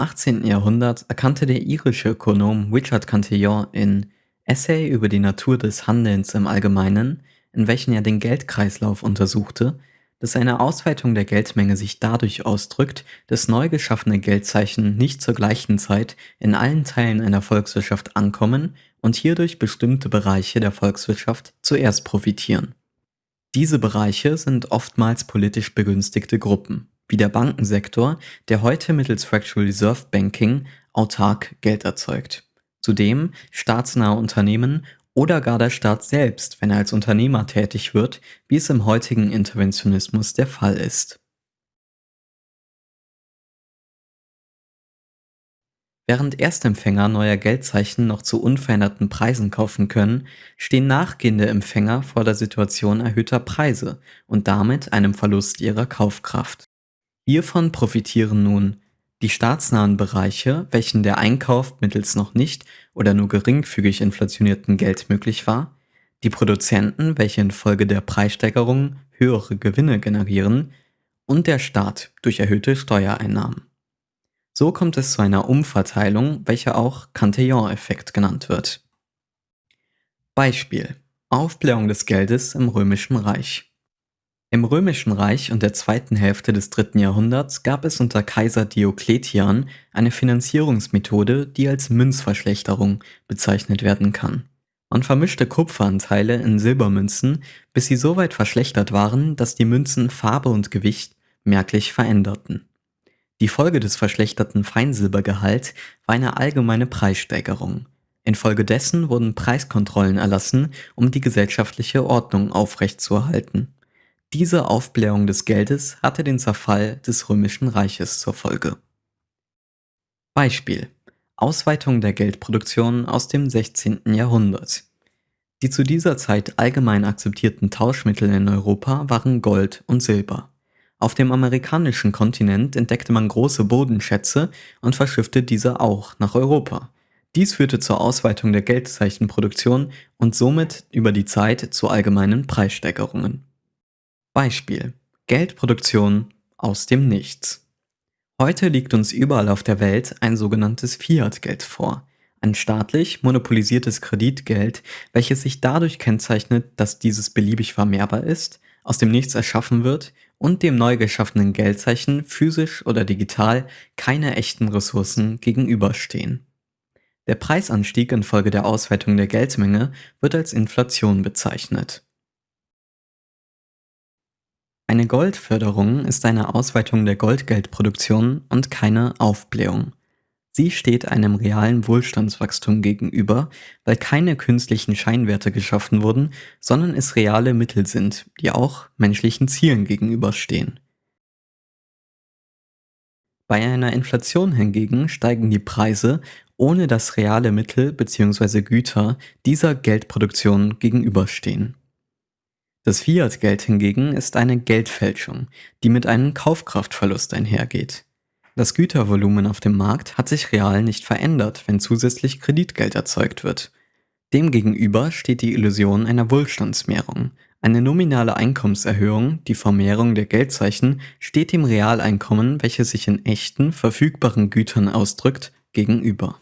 18. Jahrhundert erkannte der irische Ökonom Richard Cantillon in Essay über die Natur des Handelns im Allgemeinen, in welchen er den Geldkreislauf untersuchte, dass eine Ausweitung der Geldmenge sich dadurch ausdrückt, dass neu geschaffene Geldzeichen nicht zur gleichen Zeit in allen Teilen einer Volkswirtschaft ankommen und hierdurch bestimmte Bereiche der Volkswirtschaft zuerst profitieren. Diese Bereiche sind oftmals politisch begünstigte Gruppen, wie der Bankensektor, der heute mittels Fractional Reserve Banking autark Geld erzeugt. Zudem staatsnahe Unternehmen oder gar der Staat selbst, wenn er als Unternehmer tätig wird, wie es im heutigen Interventionismus der Fall ist. Während Erstempfänger neuer Geldzeichen noch zu unveränderten Preisen kaufen können, stehen nachgehende Empfänger vor der Situation erhöhter Preise und damit einem Verlust ihrer Kaufkraft. Hiervon profitieren nun die staatsnahen Bereiche, welchen der Einkauf mittels noch nicht oder nur geringfügig inflationierten Geld möglich war, die Produzenten, welche infolge der Preissteigerungen höhere Gewinne generieren, und der Staat durch erhöhte Steuereinnahmen. So kommt es zu einer Umverteilung, welche auch Cantillon-Effekt genannt wird. Beispiel Aufblähung des Geldes im Römischen Reich im Römischen Reich und der zweiten Hälfte des dritten Jahrhunderts gab es unter Kaiser Diokletian eine Finanzierungsmethode, die als Münzverschlechterung bezeichnet werden kann. Man vermischte Kupferanteile in Silbermünzen, bis sie so weit verschlechtert waren, dass die Münzen Farbe und Gewicht merklich veränderten. Die Folge des verschlechterten Feinsilbergehalts war eine allgemeine Preissteigerung. Infolgedessen wurden Preiskontrollen erlassen, um die gesellschaftliche Ordnung aufrechtzuerhalten. Diese Aufblähung des Geldes hatte den Zerfall des Römischen Reiches zur Folge. Beispiel Ausweitung der Geldproduktion aus dem 16. Jahrhundert. Die zu dieser Zeit allgemein akzeptierten Tauschmittel in Europa waren Gold und Silber. Auf dem amerikanischen Kontinent entdeckte man große Bodenschätze und verschiffte diese auch nach Europa. Dies führte zur Ausweitung der Geldzeichenproduktion und somit über die Zeit zu allgemeinen Preissteigerungen. Beispiel: Geldproduktion aus dem Nichts. Heute liegt uns überall auf der Welt ein sogenanntes Fiat-Geld vor, ein staatlich monopolisiertes Kreditgeld, welches sich dadurch kennzeichnet, dass dieses beliebig vermehrbar ist, aus dem Nichts erschaffen wird und dem neu geschaffenen Geldzeichen physisch oder digital keine echten Ressourcen gegenüberstehen. Der Preisanstieg infolge der Ausweitung der Geldmenge wird als Inflation bezeichnet eine Goldförderung ist eine Ausweitung der Goldgeldproduktion und keine Aufblähung. Sie steht einem realen Wohlstandswachstum gegenüber, weil keine künstlichen Scheinwerte geschaffen wurden, sondern es reale Mittel sind, die auch menschlichen Zielen gegenüberstehen. Bei einer Inflation hingegen steigen die Preise, ohne dass reale Mittel bzw. Güter dieser Geldproduktion gegenüberstehen. Das Fiat-Geld hingegen ist eine Geldfälschung, die mit einem Kaufkraftverlust einhergeht. Das Gütervolumen auf dem Markt hat sich real nicht verändert, wenn zusätzlich Kreditgeld erzeugt wird. Demgegenüber steht die Illusion einer Wohlstandsmehrung. Eine nominale Einkommenserhöhung, die Vermehrung der Geldzeichen, steht dem Realeinkommen, welches sich in echten, verfügbaren Gütern ausdrückt, gegenüber.